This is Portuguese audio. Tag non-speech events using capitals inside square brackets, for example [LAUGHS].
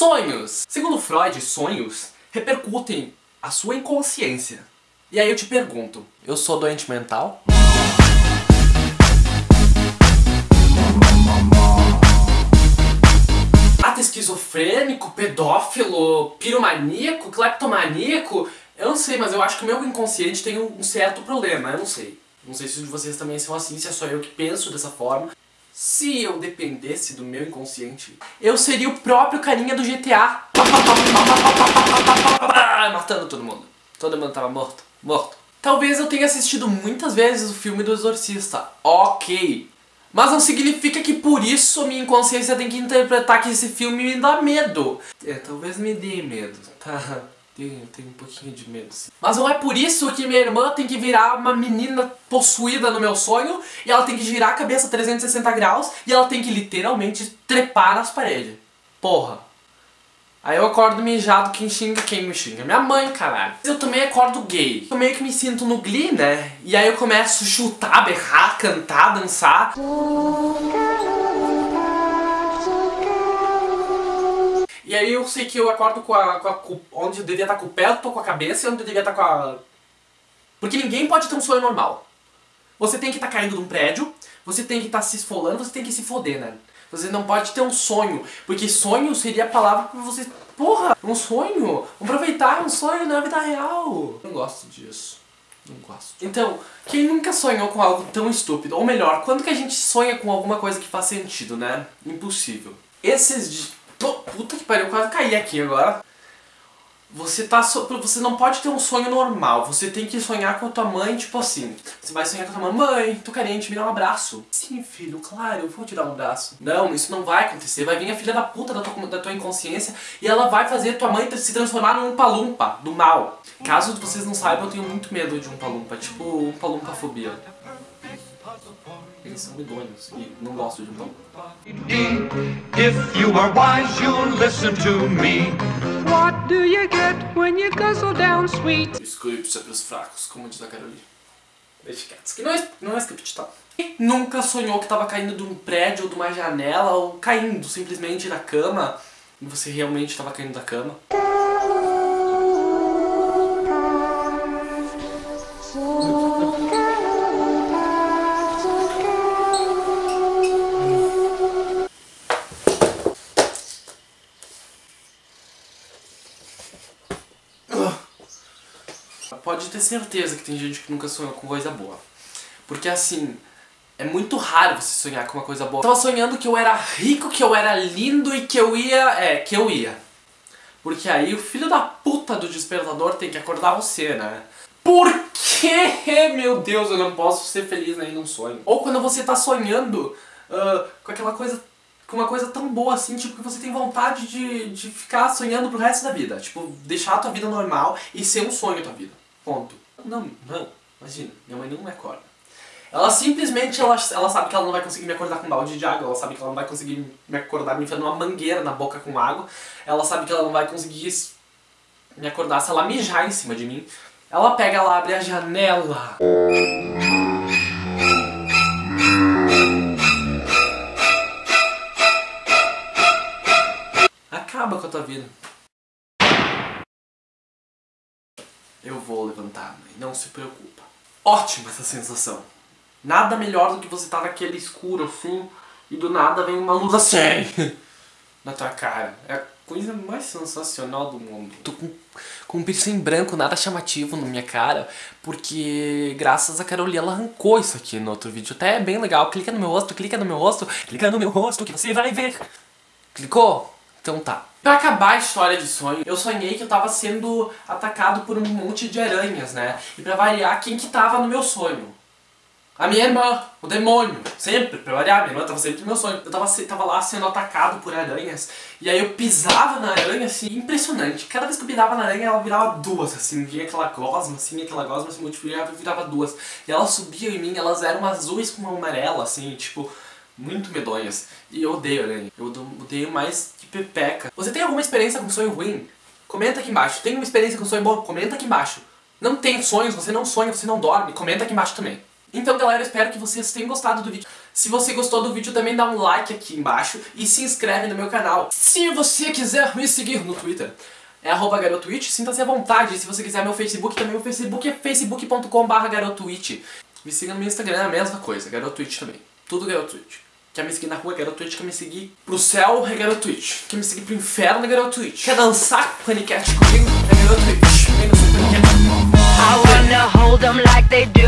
Sonhos! Segundo Freud, sonhos repercutem a sua inconsciência. E aí eu te pergunto, eu sou doente mental? Ato esquizofrênico, pedófilo, piromaníaco, cleptomaníaco? Eu não sei, mas eu acho que o meu inconsciente tem um certo problema, eu não sei. Não sei se vocês também são assim, se é só eu que penso dessa forma. Se eu dependesse do meu inconsciente, eu seria o próprio carinha do GTA. [LAUGHS] Matando todo mundo. Todo mundo tava morto. Morto. Talvez eu tenha assistido muitas vezes o filme do Exorcista. Ok. Mas não significa que por isso a minha inconsciência tem que interpretar que esse filme me dá medo. É, talvez me dê medo, tá? Tenho, tenho um pouquinho de medo, sim. Mas não é por isso que minha irmã tem que virar uma menina possuída no meu sonho e ela tem que girar a cabeça 360 graus e ela tem que literalmente trepar nas paredes. Porra. Aí eu acordo mijado, quem xinga, quem me xinga? Minha mãe, caralho. Eu também acordo gay. Eu meio que me sinto no Glee, né? E aí eu começo a chutar, berrar, cantar, dançar. Aí eu sei que eu acordo com a, com a com, onde eu devia estar com o pé, tô com a cabeça e onde eu devia estar com a... Porque ninguém pode ter um sonho normal. Você tem que estar caindo de um prédio, você tem que estar se esfolando, você tem que se foder, né? Você não pode ter um sonho, porque sonho seria a palavra pra você... Porra, um sonho! Aproveitar um sonho na vida real! Não gosto disso. Não gosto. Então, quem nunca sonhou com algo tão estúpido? Ou melhor, quando que a gente sonha com alguma coisa que faz sentido, né? Impossível. Esses Puta que pariu, eu quase caí aqui agora. Você tá so... você não pode ter um sonho normal. Você tem que sonhar com a tua mãe, tipo assim. Você vai sonhar com a tua mãe, mãe, tô carente, me dá um abraço. Sim, filho, claro, eu vou te dar um abraço. Não, isso não vai acontecer. Vai vir a filha da puta da tua, da tua inconsciência e ela vai fazer tua mãe se transformar num palumpa do mal. Caso vocês não saibam, eu tenho muito medo de um palumpa, tipo um palumpa fobia. Eles são medonhos e não gosto de um pão. If you are wise, you'll listen to me. What do you get when you guzzle down sweet? Script é pros fracos, como diz a Carolina. Deixa quietos, que não é, não é script, tá? Nunca sonhou que tava caindo de um prédio ou de uma janela ou caindo simplesmente da cama e você realmente tava caindo da cama? Pode ter certeza que tem gente que nunca sonhou com coisa boa. Porque assim, é muito raro você sonhar com uma coisa boa. Eu tava sonhando que eu era rico, que eu era lindo e que eu ia... É, que eu ia. Porque aí o filho da puta do despertador tem que acordar você, né? Por que, [LAUGHS] meu Deus, eu não posso ser feliz nem num sonho? Ou quando você tá sonhando uh, com aquela coisa com uma coisa tão boa assim, tipo, que você tem vontade de, de ficar sonhando pro resto da vida. Tipo, deixar a tua vida normal e ser um sonho a tua vida. Ponto. Não, não. Imagina, minha mãe não me acorda. Ela simplesmente, ela, ela sabe que ela não vai conseguir me acordar com um balde de água, ela sabe que ela não vai conseguir me acordar me enfiando uma mangueira na boca com água, ela sabe que ela não vai conseguir me acordar se ela mijar em cima de mim. Ela pega, ela abre a janela. Acaba com a tua vida. Eu vou levantar, mãe, não se preocupa. Ótima essa sensação. Nada melhor do que você estar tá naquele escuro assim e do nada vem uma luz assim [LAUGHS] na tua cara. É a coisa mais sensacional do mundo. Tô com, com um piercing branco nada chamativo na minha cara, porque graças a Carolina ela arrancou isso aqui no outro vídeo. Até é bem legal. Clica no meu rosto, clica no meu rosto, clica no meu rosto que você vai ver. Clicou? Então tá. Pra acabar a história de sonho, eu sonhei que eu tava sendo atacado por um monte de aranhas, né? E pra variar, quem que tava no meu sonho? A minha irmã, o demônio. Sempre, pra variar, minha irmã tava sempre no meu sonho. Eu tava, tava lá sendo atacado por aranhas. E aí eu pisava na aranha, assim, impressionante. Cada vez que eu pisava na aranha, ela virava duas, assim. Vinha aquela gosma, assim, aquela gosma se multiplicava e virava duas. E elas subiam em mim, elas eram azuis com amarela, assim, tipo muito medonhas. E eu odeio aranha. Eu odeio mais pepeca. Você tem alguma experiência com sonho ruim? Comenta aqui embaixo. Tem uma experiência com sonho bom? Comenta aqui embaixo. Não tem sonhos, você não sonha, você não dorme? Comenta aqui embaixo também. Então galera, espero que vocês tenham gostado do vídeo. Se você gostou do vídeo, também dá um like aqui embaixo e se inscreve no meu canal. Se você quiser me seguir no Twitter, é arroba garotwitch, sinta-se à vontade. Se você quiser meu Facebook, também o Facebook é facebook.com barra garotwitch. Me siga no meu Instagram, é a mesma coisa, garotwitch também. Tudo garotwitch. Quer me seguir na rua, garotwitch. Quer me seguir pro céu, é garotwitch. Quer me seguir pro inferno, é garotwitch. Quer dançar paniquete comigo, é garotwitch. Vem no seu. I wanna hold them like they do.